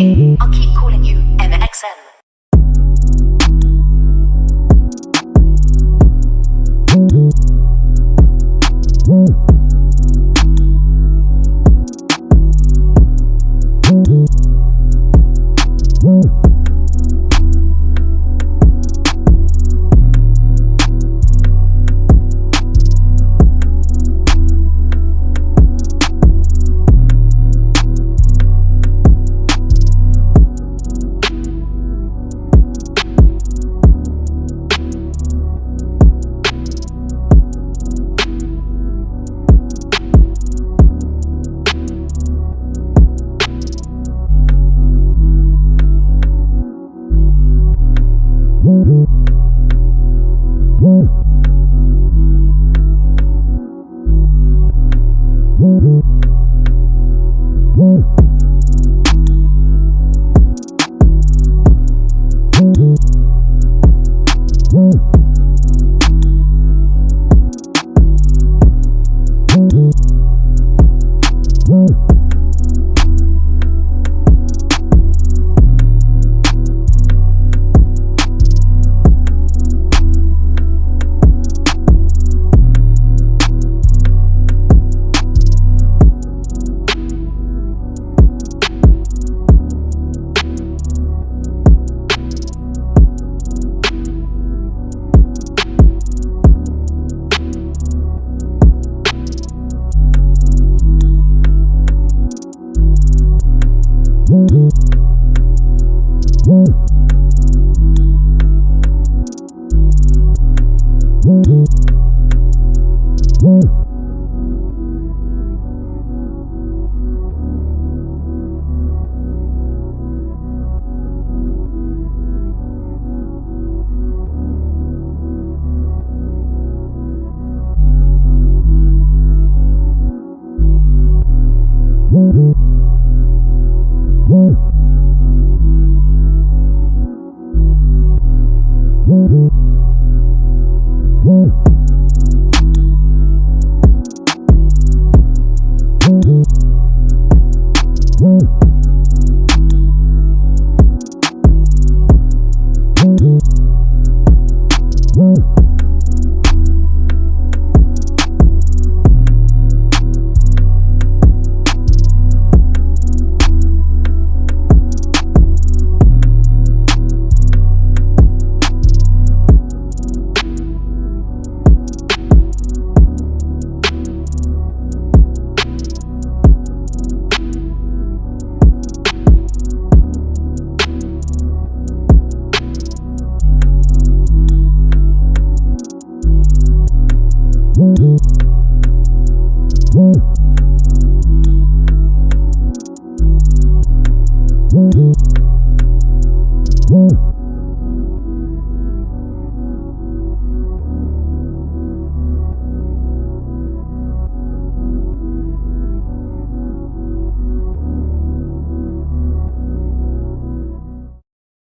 I'll keep calling you MXN.